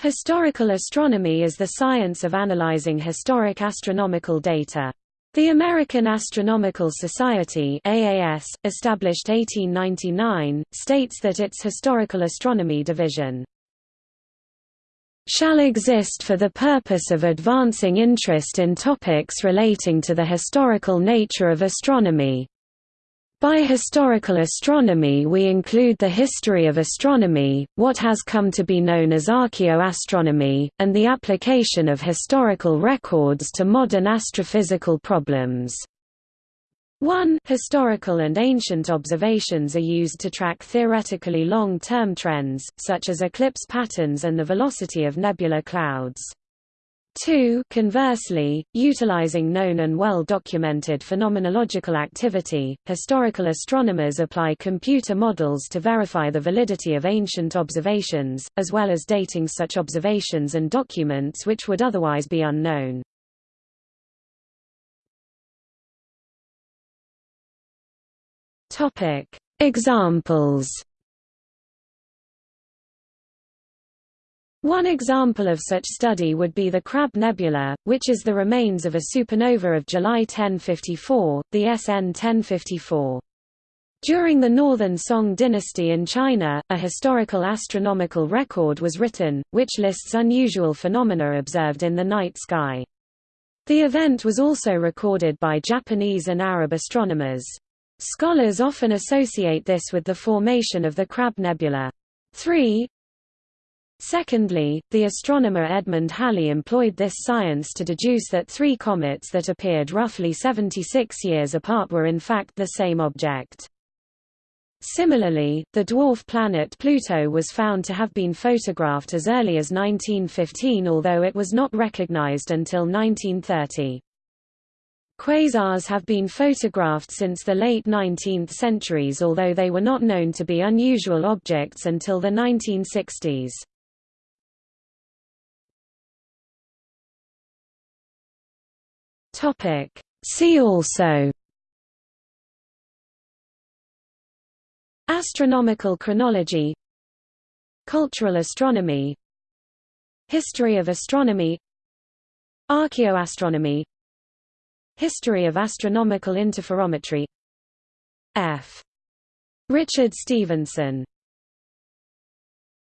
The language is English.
Historical astronomy is the science of analyzing historic astronomical data. The American Astronomical Society AAS, established 1899, states that its historical astronomy division shall exist for the purpose of advancing interest in topics relating to the historical nature of astronomy, by historical astronomy we include the history of astronomy, what has come to be known as archaeoastronomy, and the application of historical records to modern astrophysical problems. 1 Historical and ancient observations are used to track theoretically long-term trends, such as eclipse patterns and the velocity of nebular clouds. 2 Conversely, utilizing known and well-documented phenomenological activity, historical astronomers apply computer models to verify the validity of ancient observations, as well as dating such observations and documents which would otherwise be unknown. Examples One example of such study would be the Crab Nebula, which is the remains of a supernova of July 1054, the SN 1054. During the Northern Song dynasty in China, a historical astronomical record was written, which lists unusual phenomena observed in the night sky. The event was also recorded by Japanese and Arab astronomers. Scholars often associate this with the formation of the Crab Nebula. 3. Secondly, the astronomer Edmund Halley employed this science to deduce that three comets that appeared roughly 76 years apart were in fact the same object. Similarly, the dwarf planet Pluto was found to have been photographed as early as 1915 although it was not recognized until 1930. Quasars have been photographed since the late 19th centuries although they were not known to be unusual objects until the 1960s. Topic. See also Astronomical chronology Cultural astronomy History of astronomy Archaeoastronomy History of astronomical interferometry F. Richard Stevenson